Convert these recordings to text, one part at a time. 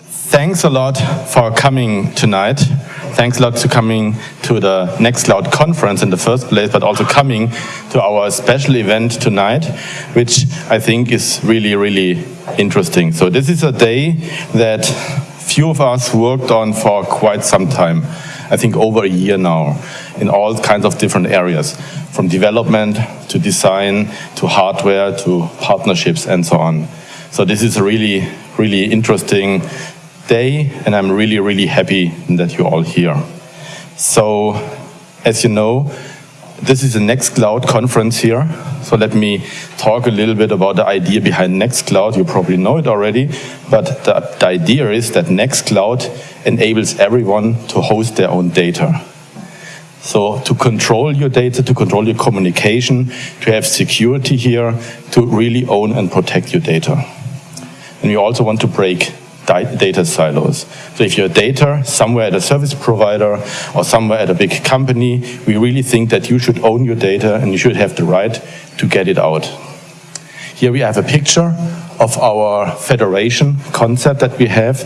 Thanks a lot for coming tonight. Thanks a lot to coming to the Nextcloud conference in the first place, but also coming to our special event tonight, which I think is really, really interesting. So this is a day that few of us worked on for quite some time. I think over a year now, in all kinds of different areas, from development to design to hardware to partnerships and so on. So this is a really, really interesting day, and I'm really, really happy that you're all here. So, as you know, this is the Nextcloud conference here. So let me talk a little bit about the idea behind Nextcloud. You probably know it already, but the, the idea is that Nextcloud enables everyone to host their own data. So to control your data, to control your communication, to have security here, to really own and protect your data. And we also want to break data silos. So if your data somewhere at a service provider or somewhere at a big company, we really think that you should own your data and you should have the right to get it out. Here we have a picture of our federation concept that we have.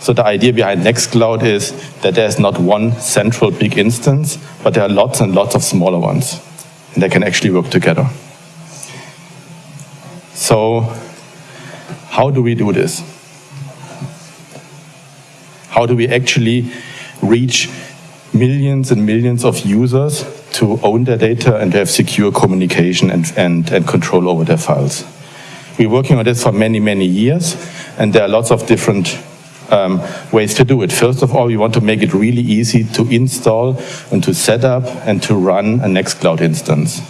So the idea behind Nextcloud is that there's not one central big instance, but there are lots and lots of smaller ones. And they can actually work together. So how do we do this? How do we actually reach millions and millions of users to own their data and have secure communication and, and, and control over their files? We're working on this for many, many years, and there are lots of different um, ways to do it. First of all, we want to make it really easy to install and to set up and to run a Nextcloud instance.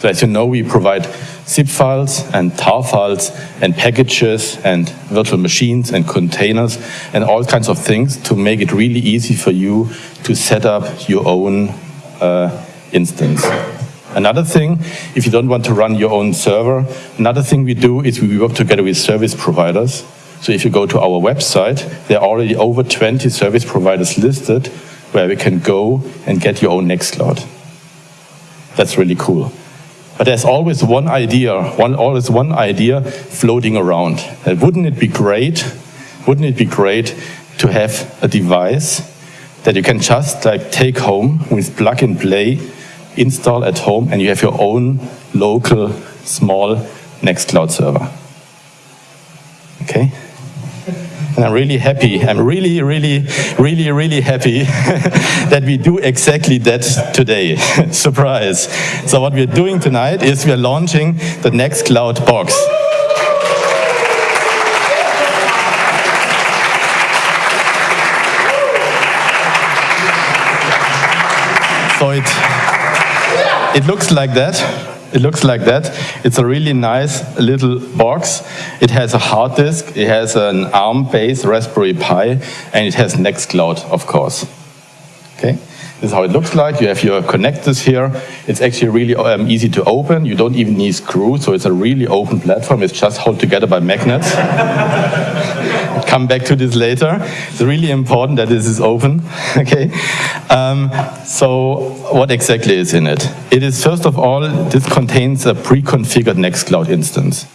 So as you know, we provide zip files and tar files and packages and virtual machines and containers and all kinds of things to make it really easy for you to set up your own uh, instance. Another thing, if you don't want to run your own server, another thing we do is we work together with service providers. So if you go to our website, there are already over 20 service providers listed where we can go and get your own Nextcloud. That's really cool. But there's always one idea, one, always one idea floating around. And wouldn't it be great, wouldn't it be great to have a device that you can just like take home with plug and play, install at home, and you have your own local small Nextcloud server. Okay? And I'm really happy, I'm really, really, really, really happy that we do exactly that today. Surprise. So what we're doing tonight is we're launching the Nextcloud box. So it, it looks like that. It looks like that. It's a really nice little box. It has a hard disk, it has an ARM-based Raspberry Pi, and it has Nextcloud, of course. This is how it looks like. You have your connectors here. It's actually really um, easy to open. You don't even need screws, so it's a really open platform. It's just held together by magnets. come back to this later. It's really important that this is open. okay. Um, so what exactly is in it? It is first of all, this contains a pre-configured Nextcloud instance.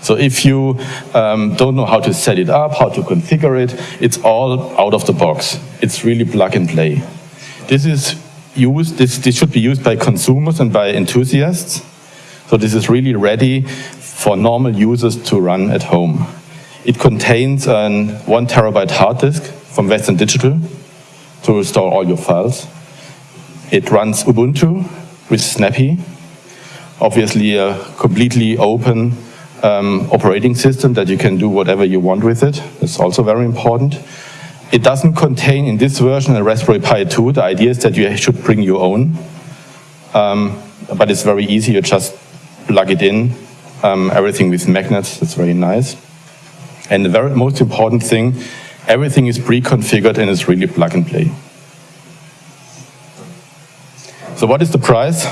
So if you um, don't know how to set it up, how to configure it, it's all out of the box. It's really plug and play. This is used, this, this should be used by consumers and by enthusiasts. So this is really ready for normal users to run at home. It contains an one terabyte hard disk from Western Digital to store all your files. It runs Ubuntu with Snappy, obviously a completely open um, operating system that you can do whatever you want with it. It's also very important. It doesn't contain in this version a Raspberry Pi 2. The idea is that you should bring your own, um, but it's very easy. You just plug it in, um, everything with magnets. That's very nice. And the very most important thing, everything is pre-configured and it's really plug and play. So what is the price?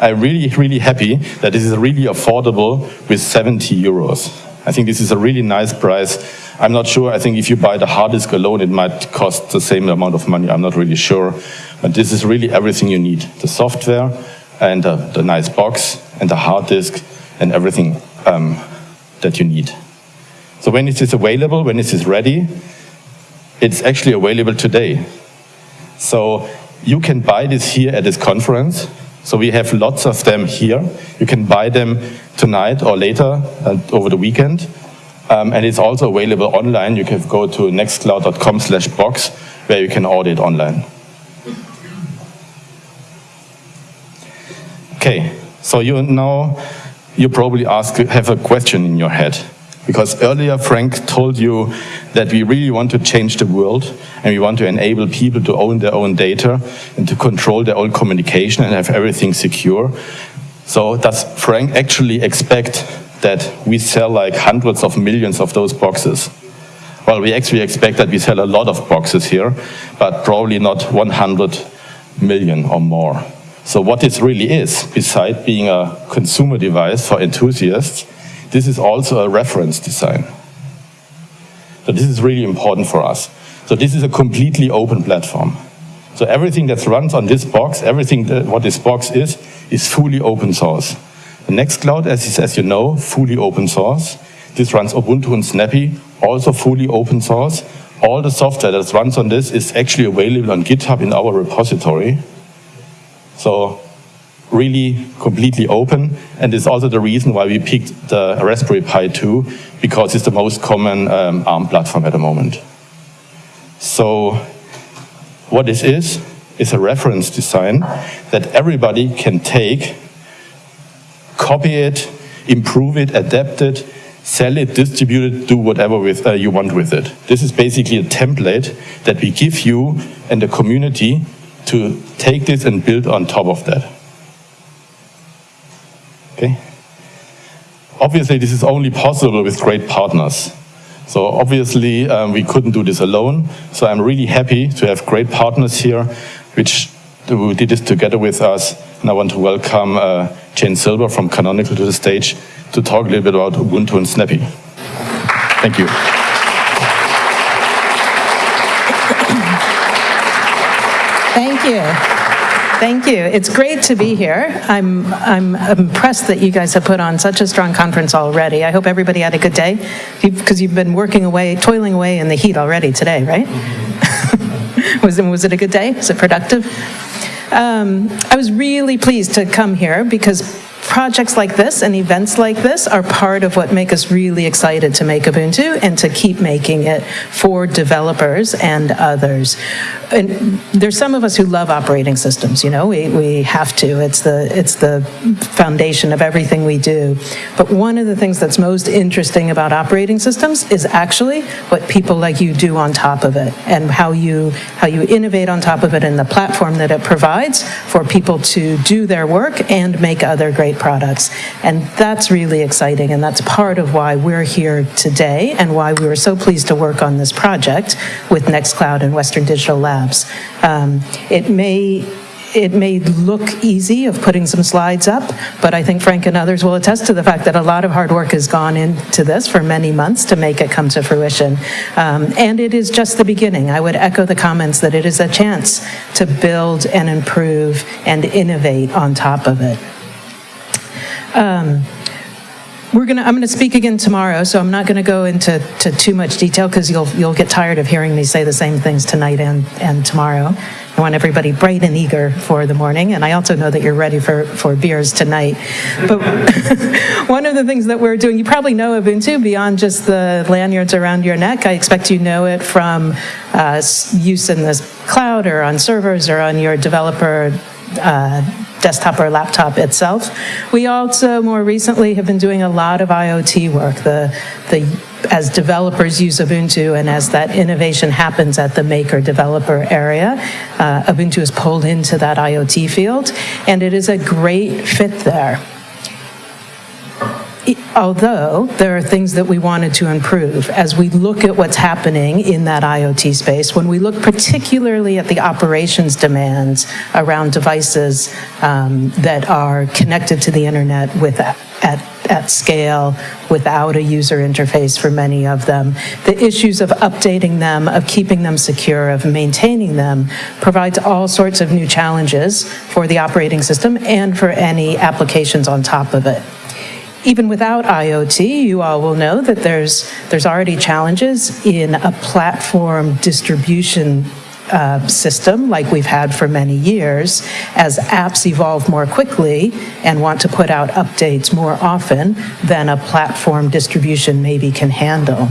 I'm really, really happy that this is really affordable with 70 euros. I think this is a really nice price. I'm not sure, I think if you buy the hard disk alone, it might cost the same amount of money, I'm not really sure. But this is really everything you need. The software and the, the nice box and the hard disk and everything um, that you need. So when is this is available? When is this ready? It's actually available today. So you can buy this here at this conference. So we have lots of them here. You can buy them tonight or later uh, over the weekend. Um, and it's also available online. You can go to nextcloud.com slash box where you can order it online. Okay, so you now, you probably ask, have a question in your head. Because earlier Frank told you that we really want to change the world and we want to enable people to own their own data and to control their own communication and have everything secure. So does Frank actually expect that we sell like hundreds of millions of those boxes? Well, we actually expect that we sell a lot of boxes here, but probably not 100 million or more. So what this really is, besides being a consumer device for enthusiasts, this is also a reference design. So this is really important for us. So this is a completely open platform. So everything that runs on this box, everything that, what this box is, is fully open source. The Nextcloud, as, is, as you know, fully open source. This runs Ubuntu and Snappy, also fully open source. All the software that runs on this is actually available on GitHub in our repository. So really completely open, and it's also the reason why we picked the Raspberry Pi 2, because it's the most common um, ARM platform at the moment. So what this is, is a reference design that everybody can take, copy it, improve it, adapt it, sell it, distribute it, do whatever with, uh, you want with it. This is basically a template that we give you and the community to take this and build on top of that. Okay? Obviously, this is only possible with great partners. So obviously, um, we couldn't do this alone. So I'm really happy to have great partners here, which who did this together with us. And I want to welcome uh, Jane Silber from Canonical to the stage to talk a little bit about Ubuntu and Snappy. Thank you. Thank you. Thank you. It's great to be here. I'm, I'm impressed that you guys have put on such a strong conference already. I hope everybody had a good day, because you've been working away, toiling away in the heat already today, right? was, was it a good day? Was it productive? Um, I was really pleased to come here because projects like this and events like this are part of what make us really excited to make Ubuntu and to keep making it for developers and others. And there's some of us who love operating systems, you know, we, we have to. It's the, it's the foundation of everything we do. But one of the things that's most interesting about operating systems is actually what people like you do on top of it and how you, how you innovate on top of it and the platform that it provides for people to do their work and make other great products. And that's really exciting, and that's part of why we're here today and why we were so pleased to work on this project with Nextcloud and Western Digital Labs. Um, it may it may look easy of putting some slides up, but I think Frank and others will attest to the fact that a lot of hard work has gone into this for many months to make it come to fruition. Um, and it is just the beginning. I would echo the comments that it is a chance to build and improve and innovate on top of it. Um, we're gonna, I'm gonna speak again tomorrow, so I'm not gonna go into to too much detail because you'll, you'll get tired of hearing me say the same things tonight and, and tomorrow. I want everybody bright and eager for the morning, and I also know that you're ready for, for beers tonight. But one of the things that we're doing, you probably know Ubuntu beyond just the lanyards around your neck. I expect you know it from uh, use in the cloud or on servers or on your developer uh, desktop or laptop itself. We also more recently have been doing a lot of IoT work. The, the, as developers use Ubuntu and as that innovation happens at the maker developer area, uh, Ubuntu is pulled into that IoT field and it is a great fit there although there are things that we wanted to improve as we look at what's happening in that IoT space, when we look particularly at the operations demands around devices um, that are connected to the internet with at, at scale without a user interface for many of them. The issues of updating them, of keeping them secure, of maintaining them provides all sorts of new challenges for the operating system and for any applications on top of it. Even without IoT, you all will know that there's, there's already challenges in a platform distribution uh, system like we've had for many years. As apps evolve more quickly and want to put out updates more often than a platform distribution maybe can handle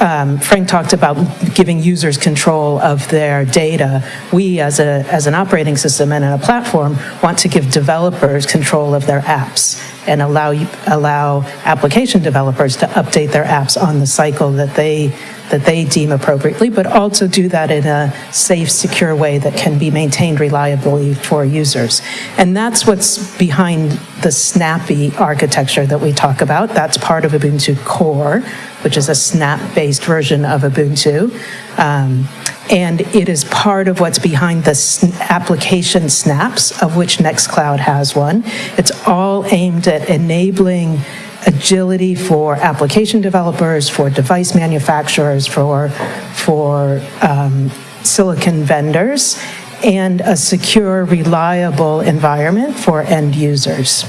um, Frank talked about giving users control of their data. We, as, a, as an operating system and a platform, want to give developers control of their apps and allow, allow application developers to update their apps on the cycle that they, that they deem appropriately, but also do that in a safe, secure way that can be maintained reliably for users. And that's what's behind the snappy architecture that we talk about. That's part of Ubuntu Core, which is a snap-based version of Ubuntu. Um, and it is part of what's behind the application snaps, of which Nextcloud has one. It's all aimed at enabling agility for application developers, for device manufacturers, for, for um, silicon vendors, and a secure, reliable environment for end users.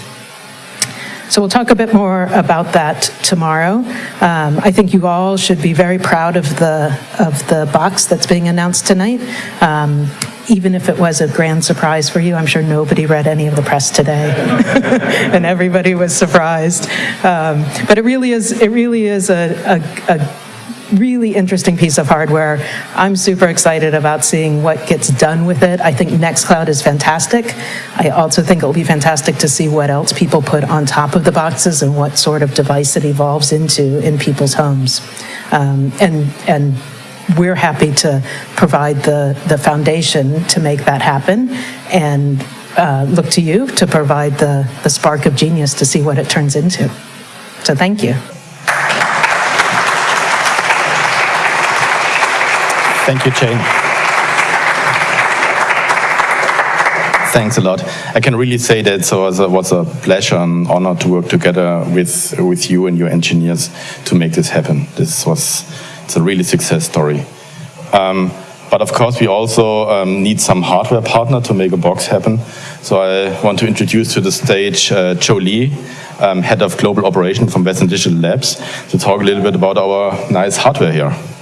So we'll talk a bit more about that tomorrow. Um, I think you all should be very proud of the, of the box that's being announced tonight. Um, even if it was a grand surprise for you, I'm sure nobody read any of the press today, and everybody was surprised. Um, but it really is, it really is a, a, a really interesting piece of hardware. I'm super excited about seeing what gets done with it. I think Nextcloud is fantastic. I also think it'll be fantastic to see what else people put on top of the boxes and what sort of device it evolves into in people's homes. Um, and, and we're happy to provide the, the foundation to make that happen and uh, look to you to provide the, the spark of genius to see what it turns into. So thank you. Thank you, Jane. Thanks a lot. I can really say that so it was a pleasure and honor to work together with with you and your engineers to make this happen. This was it's a really success story. Um, but of course, we also um, need some hardware partner to make a box happen. So I want to introduce to the stage uh, Joe Lee, um, Head of Global Operation from Western Digital Labs, to talk a little bit about our nice hardware here.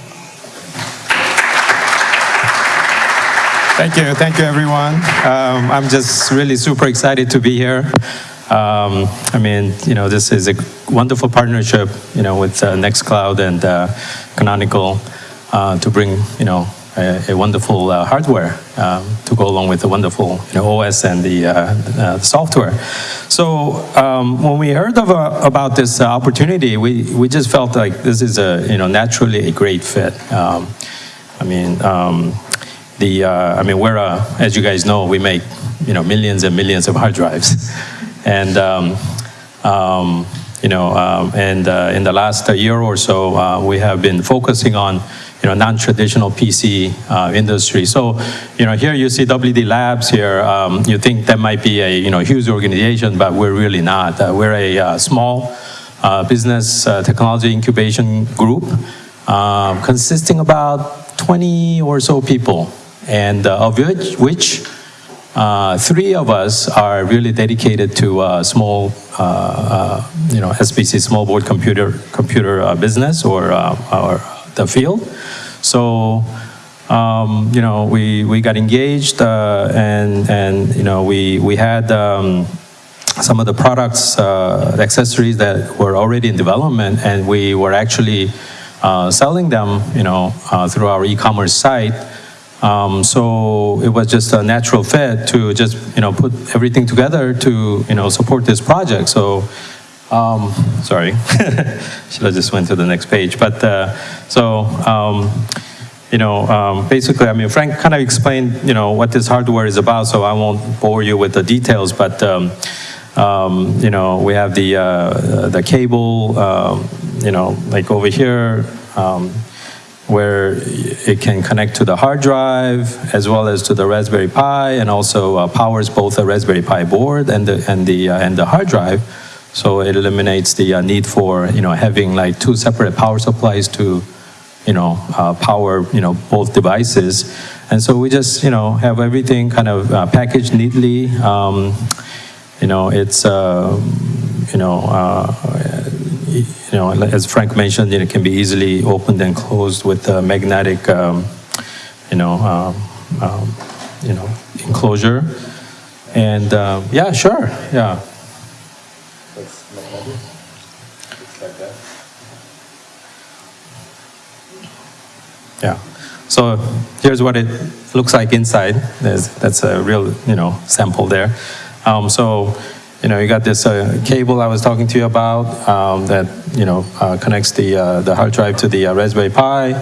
Thank you, thank you everyone. Um, I'm just really super excited to be here. Um, I mean, you know, this is a wonderful partnership, you know, with uh, Nextcloud and uh, Canonical uh, to bring, you know, a, a wonderful uh, hardware um, to go along with the wonderful you know, OS and the, uh, the software. So um, when we heard of, uh, about this opportunity, we, we just felt like this is a, you know, naturally a great fit. Um, I mean, um, the, uh, I mean, we're, uh, as you guys know, we make, you know, millions and millions of hard drives. and, um, um, you know, um, and uh, in the last year or so, uh, we have been focusing on, you know, non-traditional PC uh, industry. So, you know, here you see WD Labs here. Um, you think that might be a, you know, huge organization, but we're really not. Uh, we're a small business technology incubation group consisting about 20 or so people and uh, of which, which uh, three of us are really dedicated to uh, small, uh, uh, you know, SBC small board computer computer uh, business or or the field. So, um, you know, we we got engaged and and you know we we had. Um, some of the products, accessories that were already in development, and we were actually selling them, you know, through our e-commerce site. Um, so it was just a natural fit to just, you know, put everything together to, you know, support this project. So, um, sorry, should have just went to the next page. But uh, so, um, you know, um, basically, I mean, Frank kind of explained, you know, what this hardware is about, so I won't bore you with the details, but, um, um, you know, we have the, uh, the cable, you know, like over here, where it can connect to the hard drive as well as to the Raspberry Pi and also uh, powers both the Raspberry Pi board and the, and the, uh, and the hard drive. So it eliminates the uh, need for, you know, having like two separate power supplies to, you know, uh, power, you know, both devices. And so we just, you know, have everything kind of uh, packaged neatly. Um, you know, it's, uh, you know, you know, as Frank mentioned, it can be easily opened and closed with a magnetic, um, you know, um, um, you know, enclosure. And um, yeah, sure, yeah. Yeah. So here's what it looks like inside. There's, that's a real, you know, sample there. Um, so, you know, you got this uh, cable I was talking to you about um, that, you know, uh, connects the, uh, the hard drive to the uh, Raspberry Pi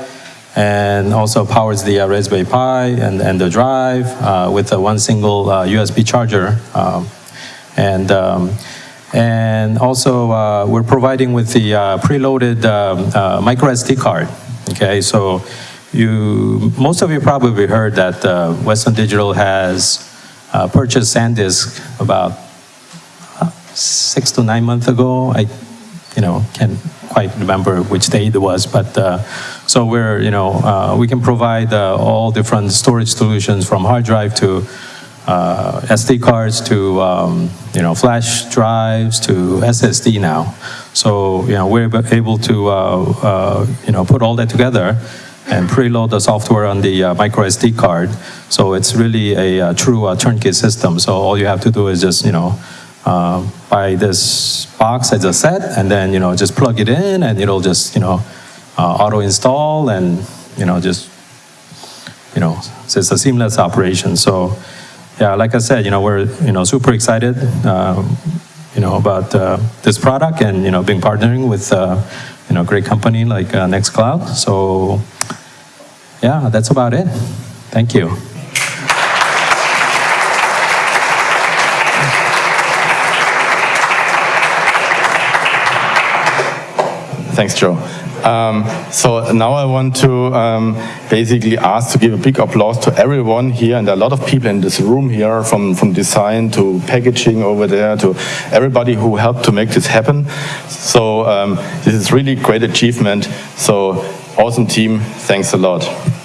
and also powers the uh, Raspberry Pi and, and the drive uh, with one single USB charger. Um, and, um, and also we're providing with the preloaded um, micro SD card. Okay, so you, most of you probably heard that Western Digital has uh, purchased SanDisk about six to nine months ago. I, you know, can't quite remember which date it was, but uh, so we're, you know, uh, we can provide uh, all different storage solutions from hard drive to SD cards to, um, you know, flash drives to SSD now. So, you know, we're able to, you know, put all that together and preload the software on the uh, micro SD card. So it's really a, a true uh, turnkey system. So all you have to do is just, you know, uh, buy this box as a set and then, you know, just plug it in and it'll just, you know, uh, auto install and, you know, just, you know, so it's a seamless operation. So yeah, like I said, you know, we're, you know, super excited, um, you know, about uh, this product and, you know, being partnering with, uh, you know, great company like Nextcloud. So yeah, that's about it. Thank you. Thanks, Joe. Um, so now I want to um, basically ask to give a big applause to everyone here, and a lot of people in this room here, from, from design to packaging over there, to everybody who helped to make this happen. So um, this is really great achievement. So awesome team, thanks a lot.